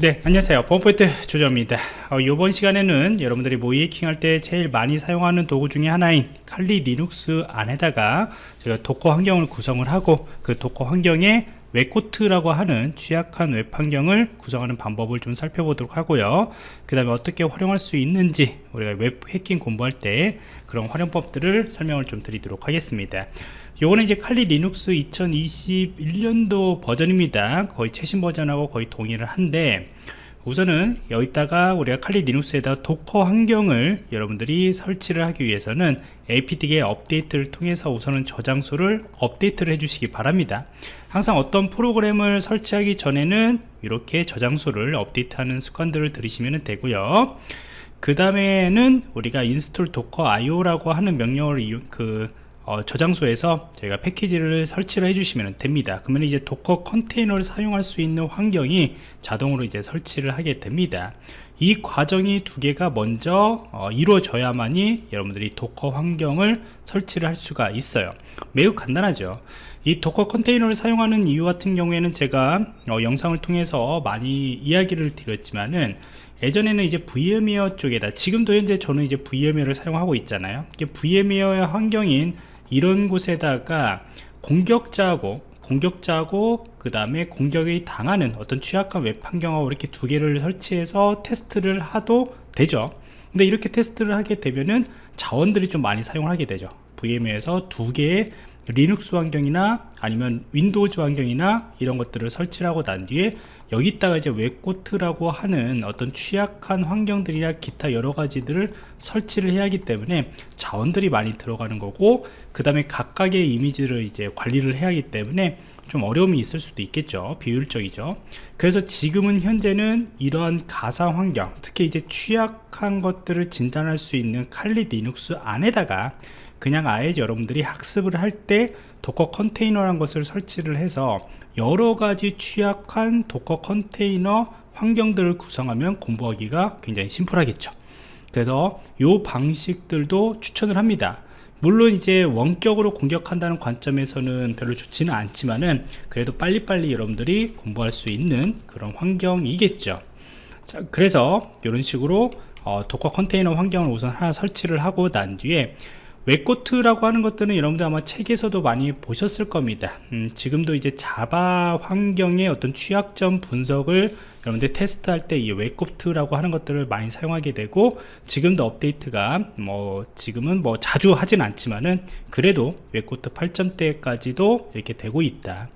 네 안녕하세요. 범포인트 조정원입니다. 어, 이번 시간에는 여러분들이 모의 해킹할 때 제일 많이 사용하는 도구 중에 하나인 Kali Linux 안에다가 제가 Docker 환경을 구성을 하고 그 Docker 환경에 WebGoat라고 하는 취약한 웹 환경을 구성하는 방법을 좀 살펴보도록 하고요. 그 다음에 어떻게 활용할 수 있는지 우리가 웹 해킹 공부할 때 그런 활용법들을 설명을 좀 드리도록 하겠습니다. 요거는 이제 Kali Linux 2021년도 버전입니다. 거의 최신 버전하고 거의 동일을 한데 우선은 여기다가 우리가 칼리 리눅스에다 도커 환경을 여러분들이 설치를 하기 위해서는 apdk 업데이트를 통해서 우선은 저장소를 업데이트를 해주시기 바랍니다. 항상 어떤 프로그램을 설치하기 전에는 이렇게 저장소를 업데이트하는 습관들을 들이시면 되고요. 그 다음에는 우리가 install docker.io라고 하는 명령을 그 어, 저장소에서 저희가 패키지를 설치를 해주시면 됩니다. 그러면 이제 Docker 컨테이너를 사용할 수 있는 환경이 자동으로 이제 설치를 하게 됩니다. 이 과정이 두 개가 먼저 어, 이루어져야만이 여러분들이 Docker 환경을 설치를 할 수가 있어요. 매우 간단하죠. 이 Docker 컨테이너를 사용하는 이유 같은 경우에는 제가 어, 영상을 통해서 많이 이야기를 드렸지만은 예전에는 이제 VMware 쪽에다 지금도 현재 저는 이제 VMware를 사용하고 있잖아요. VMware의 환경인 이런 곳에다가 공격자하고 공격자고 그 다음에 공격을 당하는 어떤 취약한 웹 환경하고 이렇게 두 개를 설치해서 테스트를 하도 되죠. 근데 이렇게 테스트를 하게 되면은 자원들이 좀 많이 사용을 하게 되죠. VM에서 두 개의 리눅스 환경이나 아니면 Windows 환경이나 이런 것들을 설치를 하고 난 뒤에 여기다가 이제 WebGoat라고 하는 어떤 취약한 환경들이나 기타 여러 가지들을 설치를 해야 하기 때문에 자원들이 많이 들어가는 거고 그 다음에 각각의 이미지를 이제 관리를 해야 하기 때문에 좀 어려움이 있을 수도 있겠죠. 비효율적이죠. 그래서 지금은 현재는 이러한 가상 환경 특히 이제 취약한 것들을 진단할 수 있는 Kali Linux 안에다가 그냥 아예 여러분들이 학습을 할 때 Docker 컨테이너란 것을 설치를 해서 여러 가지 취약한 Docker 컨테이너 환경들을 구성하면 공부하기가 굉장히 심플하겠죠. 그래서 이 방식들도 추천을 합니다. 물론 이제 원격으로 공격한다는 관점에서는 별로 좋지는 않지만은 그래도 빨리빨리 여러분들이 공부할 수 있는 그런 환경이겠죠. 자 그래서 이런 식으로 어, Docker 컨테이너 환경을 우선 하나 설치를 하고 난 뒤에 WebGoat라고 하는 것들은 여러분들 아마 책에서도 많이 보셨을 겁니다. 음, 지금도 이제 Java 환경의 어떤 취약점 분석을 여러분들 테스트할 때 이 WebGoat라고 하는 것들을 많이 사용하게 되고 지금도 업데이트가 뭐 지금은 뭐 자주 하진 않지만은 그래도 WebGoat 8점대까지도 이렇게 되고 있다.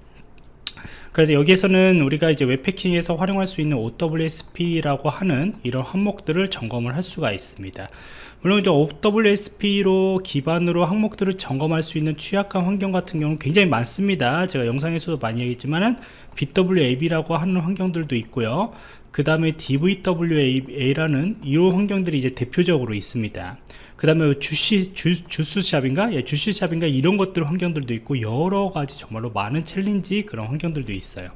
그래서 여기에서는 우리가 이제 웹 해킹에서 활용할 수 있는 OWASP라고 하는 이런 항목들을 점검을 할 수가 있습니다 물론 이제 OWASP로 기반으로 항목들을 점검할 수 있는 취약한 환경 같은 경우는 굉장히 많습니다 제가 영상에서도 많이 얘기했지만은 bWAPP라고 하는 환경들도 있고요 그 다음에 DVWA라는 이 환경들이 이제 대표적으로 있습니다 그 다음에 주시, 주, 주스샵인가? 예, 주시샵인가? 이런 것들 환경들도 있고 여러 가지 정말로 많은 challenge 그런 환경들도 있어요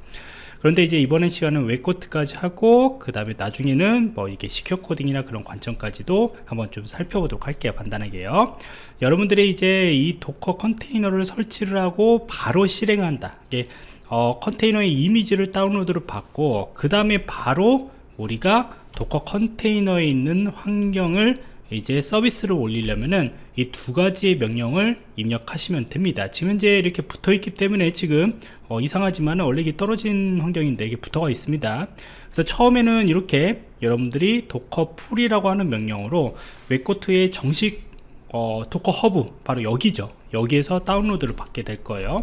그런데 이제 이번에 시간은 WebGoat까지 하고 그 다음에 나중에는 뭐 이게 secure coding이나 그런 관점까지도 한번 좀 살펴보도록 할게요 간단하게요. 여러분들이 이제 이 Docker 컨테이너를 설치를 하고 바로 실행한다. 이게 어, 컨테이너의 이미지를 다운로드를 받고 그 다음에 바로 우리가 Docker 컨테이너에 있는 환경을 이제 서비스를 올리려면은 이 두 가지의 명령을 입력하시면 됩니다. 지금 현재 이렇게 붙어 있기 때문에 지금 어, 이상하지만 원래 이게 떨어진 환경인데 이게 붙어가 있습니다. 그래서 처음에는 이렇게 여러분들이 docker pull이라고 하는 명령으로 WebGoat의 정식 어, Docker Hub 바로 여기죠 여기에서 다운로드를 받게 될 거예요.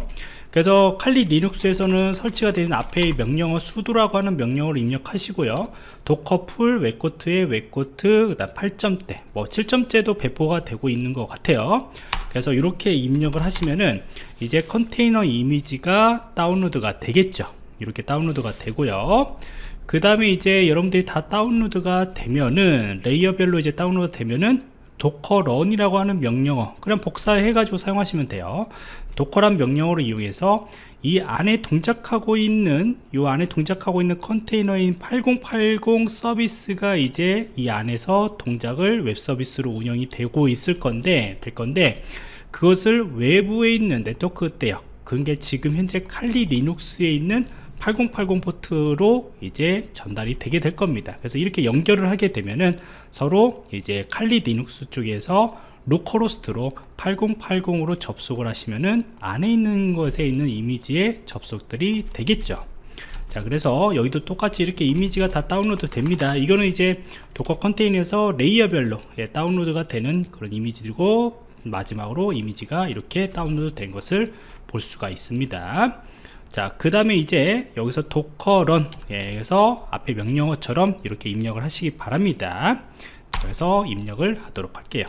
그래서 칼리 리눅스에서는 설치가 되는 앞에 명령어 sudo라고 하는 명령어를 입력하시고요. docker pull WebGoat의 WebGoat 그다음 8점대 뭐 7점대도 배포가 되고 있는 것 같아요. 그래서 이렇게 입력을 하시면은 이제 컨테이너 이미지가 다운로드가 되겠죠. 이렇게 다운로드가 되고요. 그 다음에 이제 여러분들이 다 다운로드가 되면은 layer별로 이제 다운로드 되면은 docker run이라고 하는 명령어 그냥 복사해 가지고 사용하시면 돼요. docker run 명령어를 이용해서 이 안에 동작하고 있는 이 안에 동작하고 있는 컨테이너인 8080 서비스가 이제 이 안에서 동작을 웹 서비스로 운영이 되고 있을 건데 될 건데 그것을 외부에 있는 네트워크 대역 그게 지금 현재 칼리 리눅스에 있는 8080 포트로 이제 전달이 되게 될 겁니다. 그래서 이렇게 연결을 하게 되면은 서로 이제 Kali Linux 쪽에서 localhost로 8080으로 접속을 하시면은 안에 있는 것에 있는 이미지에 접속들이 되겠죠. 자 그래서 여기도 똑같이 이렇게 이미지가 다 다운로드 됩니다. 이거는 이제 Docker 컨테이너에서 layer별로 예, 다운로드가 되는 그런 이미지고 마지막으로 이미지가 이렇게 다운로드 된 것을 볼 수가 있습니다 자 그 다음에 이제 여기서 docker run에서 앞에 명령어처럼 이렇게 입력을 하시기 바랍니다. 그래서 입력을 하도록 할게요.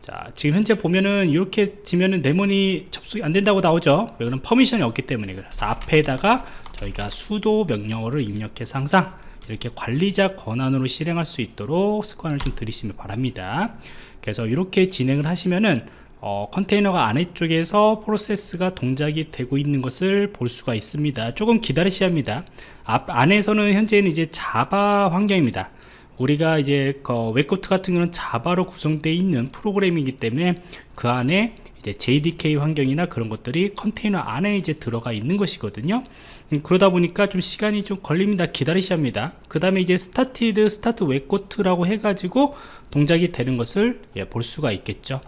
자 지금 현재 보면은 이렇게 지면은 데몬이 접속이 안 된다고 나오죠? 이거는 퍼미션이 없기 때문에 그래서 앞에다가 저희가 수도 명령어를 입력해서 항상 이렇게 관리자 권한으로 실행할 수 있도록 습관을 좀 들이시면 바랍니다. 그래서 이렇게 진행을 하시면은 어, 컨테이너가 아래쪽에서 프로세스가 동작이 되고 있는 것을 볼 수가 있습니다. 조금 기다리셔야 합니다. 앞 안에서는 현재는 이제 Java 환경입니다. 우리가 이제 그 WebGoat 같은 경우는 Java로 구성되어 있는 프로그램이기 때문에 그 안에 이제 JDK 환경이나 그런 것들이 컨테이너 안에 이제 들어가 있는 것이거든요. 음, 그러다 보니까 좀 시간이 좀 걸립니다. 기다리셔야 합니다. 그 다음에 이제 started start WebGoat라고 해가지고 동작이 되는 것을 예, 볼 수가 있겠죠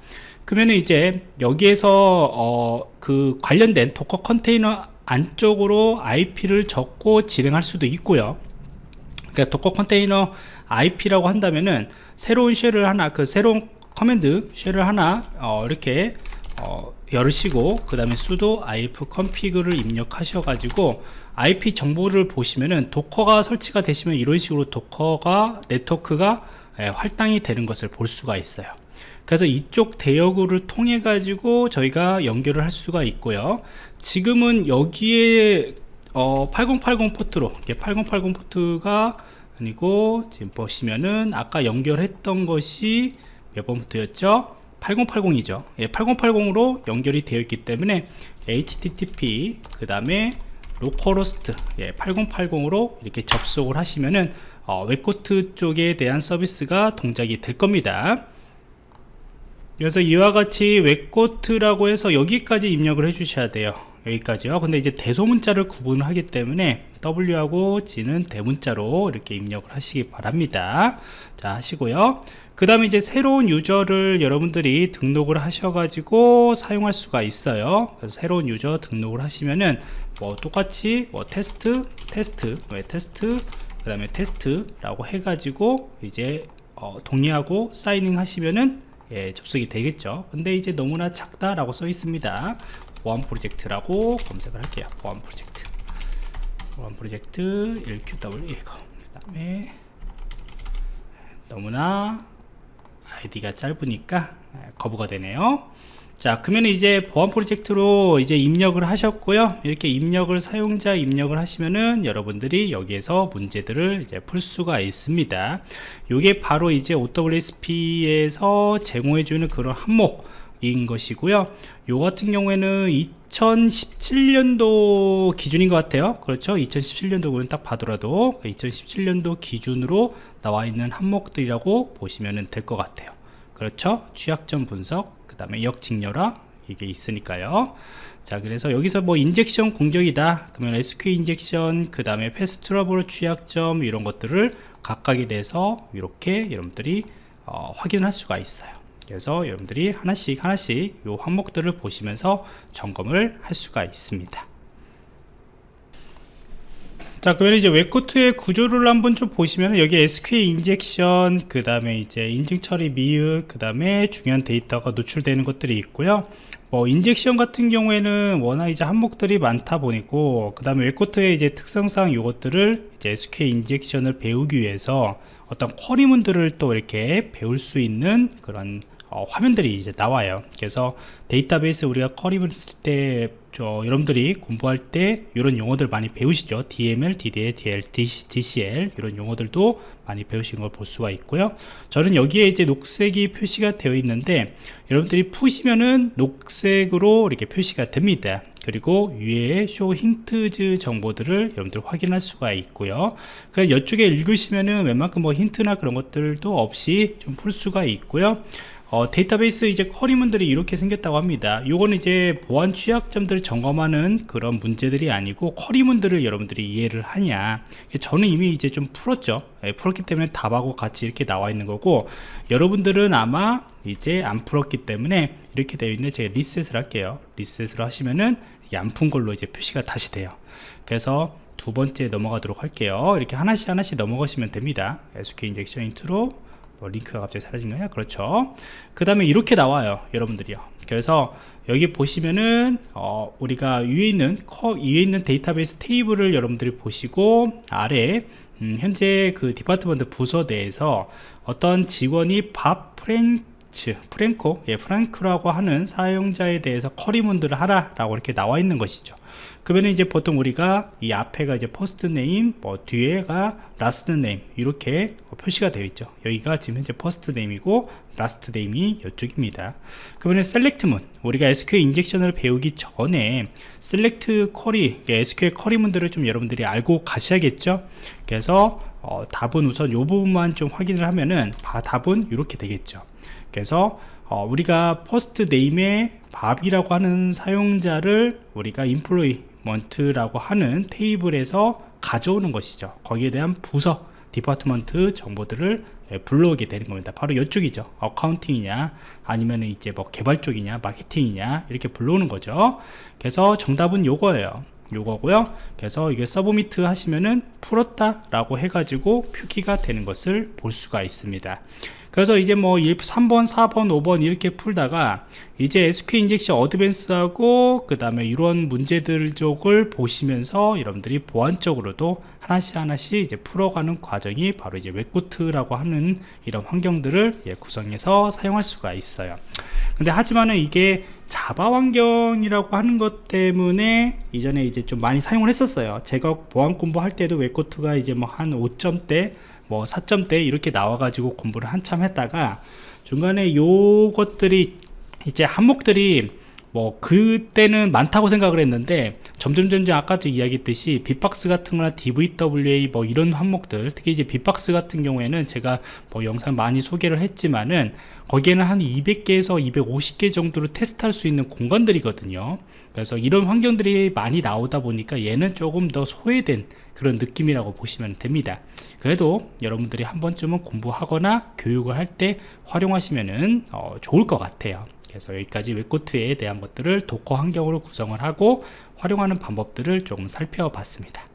그러면 이제 여기에서 어, 그 관련된 Docker 컨테이너 안쪽으로 IP를 적고 진행할 수도 있고요. 그러니까 Docker 컨테이너 IP라고 한다면은 새로운 shell을 하나 그 새로운 command shell을 하나 어, 이렇게 어, 열으시고 그 다음에 sudo ifconfig를 입력하셔 가지고 IP 정보를 보시면은 Docker가 설치가 되시면 이런 식으로 Docker가 네트워크가 예, 할당이 되는 것을 볼 수가 있어요 그래서 이쪽 대역을 통해 가지고 저희가 연결을 할 수가 있고요. 지금은 여기에 어, 8080 포트로 8080 포트가 아니고 지금 보시면은 아까 연결했던 것이 몇 번 포트였죠? 8080이죠. 예, 8080으로 연결이 되어 있기 때문에 HTTP 그 다음에 localhost 예, 8080으로 이렇게 접속을 하시면은 어, WebGoat 쪽에 대한 서비스가 동작이 될 겁니다 그래서 이와 같이 WebGoat라고 해서 여기까지 입력을 해 주셔야 돼요. 여기까지요. 근데 이제 대소문자를 구분을 하기 때문에 W하고 G는 대문자로 이렇게 입력을 하시기 바랍니다. 자 하시고요. 그 다음에 이제 새로운 유저를 여러분들이 등록을 하셔가지고 사용할 수가 있어요. 그래서 새로운 유저 등록을 하시면은 뭐 똑같이 뭐 테스트 테스트 왜 테스트 그 다음에 테스트라고 해가지고 이제 어, 동의하고 사이닝 하시면은 예, 접속이 되겠죠. 근데 이제 너무나 작다 라고 써 있습니다. 보안 프로젝트라고 검색을 할게요. 보안 프로젝트. 보안 프로젝트 1QW 이거 그 다음에 너무나 아이디가 짧으니까 거부가 되네요 자 그러면 이제 보안 프로젝트로 이제 입력을 하셨고요. 이렇게 입력을 사용자 입력을 하시면은 여러분들이 여기에서 문제들을 이제 풀 수가 있습니다. 이게 바로 이제 OWASP에서 제공해주는 그런 항목 인 것이고요. 요 같은 경우에는 2017년도 기준인 것 같아요. 그렇죠? 2017년도는 딱 봐더라도 2017년도 기준으로 나와 있는 항목들이라고 보시면 될 것 같아요. 그렇죠? 취약점 분석 그 다음에 역직렬화 이게 있으니까요. 자 그래서 여기서 뭐 injection 공격이다. 그러면 SQL injection 그 다음에 path traversal 취약점 이런 것들을 각각에 대해서 이렇게 여러분들이 어, 확인할 수가 있어요. 그래서 여러분들이 하나씩 하나씩 요 항목들을 보시면서 점검을 할 수가 있습니다 자 그러면 이제 WebGoat의 구조를 한번 좀 보시면 여기 SQL injection 그 다음에 이제 인증 처리 미흡 그 다음에 중요한 데이터가 노출되는 것들이 있고요. 뭐 injection 같은 경우에는 워낙 이제 항목들이 많다 보니고 그 다음에 WebGoat의 이제 특성상 이것들을 이제 SQL 인젝션을 배우기 위해서 어떤 쿼리문들을 또 이렇게 배울 수 있는 그런 어, 화면들이 이제 나와요. 그래서 데이터베이스 우리가 쿼리를 쓸 때 여러분들이 공부할 때 이런 용어들 많이 배우시죠. DML, DDL, DL, DCL 이런 용어들도 많이 배우신 걸 볼 수가 있고요. 저는 여기에 이제 녹색이 표시가 되어 있는데 여러분들이 푸시면은 녹색으로 이렇게 표시가 됩니다. 그리고 위에 쇼 힌트즈 정보들을 여러분들 확인할 수가 있고요. 그래서 이쪽에 읽으시면은 웬만큼 뭐 힌트나 그런 것들도 없이 좀 풀 수가 있고요 어, 데이터베이스 이제 query문들이 이렇게 생겼다고 합니다. 요거는 이제 보안 취약점들을 점검하는 그런 문제들이 아니고 query문들을 여러분들이 이해를 하냐. 저는 이미 이제 좀 풀었죠. 예, 풀었기 때문에 답하고 같이 이렇게 나와 있는 거고 여러분들은 아마 이제 안 풀었기 때문에 이렇게 되어 있는데 제가 리셋을 할게요. 리셋을 하시면은 안 푼 걸로 이제 표시가 다시 돼요. 그래서 두 번째 넘어가도록 할게요. 이렇게 하나씩 하나씩 넘어가시면 됩니다. SQL injection intro 뭐 링크가 갑자기 사라진 거야 그렇죠. 그 다음에 이렇게 나와요 여러분들이요. 그래서 여기 보시면은 어, 우리가 위에 있는 커 위에 있는 데이터베이스 테이블을 여러분들이 보시고 아래 음, 현재 그 department 부서 내에서 어떤 직원이 Bob 프랭츠 프랭코 예 프랑크라고 하는 사용자에 대해서 query문들을 하라 라고 이렇게 나와 있는 것이죠 그러면 이제 보통 우리가 이 앞에가 이제 first name 뭐 뒤에가 last name 이렇게 표시가 되어 있죠. 여기가 지금 현재 first name이고 last name이 이쪽입니다. 그러면 select문 우리가 SQL 인젝션을 배우기 전에 셀렉트 쿼리 SQL 쿼리문들을 좀 여러분들이 알고 가셔야겠죠? 그래서 어, 답은 우선 이 부분만 좀 확인을 하면은 바, 답은 이렇게 되겠죠. 그래서 어, 우리가 first name의 Bob이라고 하는 사용자를 우리가 employment라고 하는 테이블에서 가져오는 것이죠. 거기에 대한 부서 department 정보들을 예, 불러오게 되는 겁니다. 바로 이쪽이죠. accounting이냐 아니면 이제 뭐 개발 쪽이냐 마케팅이냐 이렇게 불러오는 거죠. 그래서 정답은 요거예요. 요거고요. 그래서 이게 submit 하시면은 풀었다 라고 해가지고 표기가 되는 것을 볼 수가 있습니다 그래서 이제 뭐 3번 4번 5번 이렇게 풀다가 이제 SQL 인젝션 어드밴스하고 그 다음에 이런 문제들 쪽을 보시면서 여러분들이 보안적으로도 하나씩 하나씩 이제 풀어가는 과정이 바로 이제 WebGoat라고 하는 이런 환경들을 예, 구성해서 사용할 수가 있어요. 근데 하지만은 이게 자바 환경이라고 하는 것 때문에 이전에 이제 좀 많이 사용을 했었어요. 제가 보안 공부할 때도 웹코트가 이제 뭐 한 5점대 뭐 4점대 이렇게 나와 가지고 공부를 한참 했다가 중간에 요것들이 이제 항목들이 뭐 그때는 많다고 생각을 했는데 점점 점점 아까도 이야기했듯이 빅박스 같은 거나 DVWA 뭐 이런 항목들 특히 이제 빅박스 같은 경우에는 제가 뭐 영상 많이 소개를 했지만은 거기에는 한 200개에서 250개 정도로 테스트할 수 있는 공간들이거든요. 그래서 이런 환경들이 많이 나오다 보니까 얘는 조금 더 소외된 그런 느낌이라고 보시면 됩니다. 그래도 여러분들이 한 번쯤은 공부하거나 교육을 할 때 활용하시면 어, 좋을 것 같아요 그래서 여기까지 WebGoat에 대한 것들을 Docker 환경으로 구성을 하고 활용하는 방법들을 조금 살펴봤습니다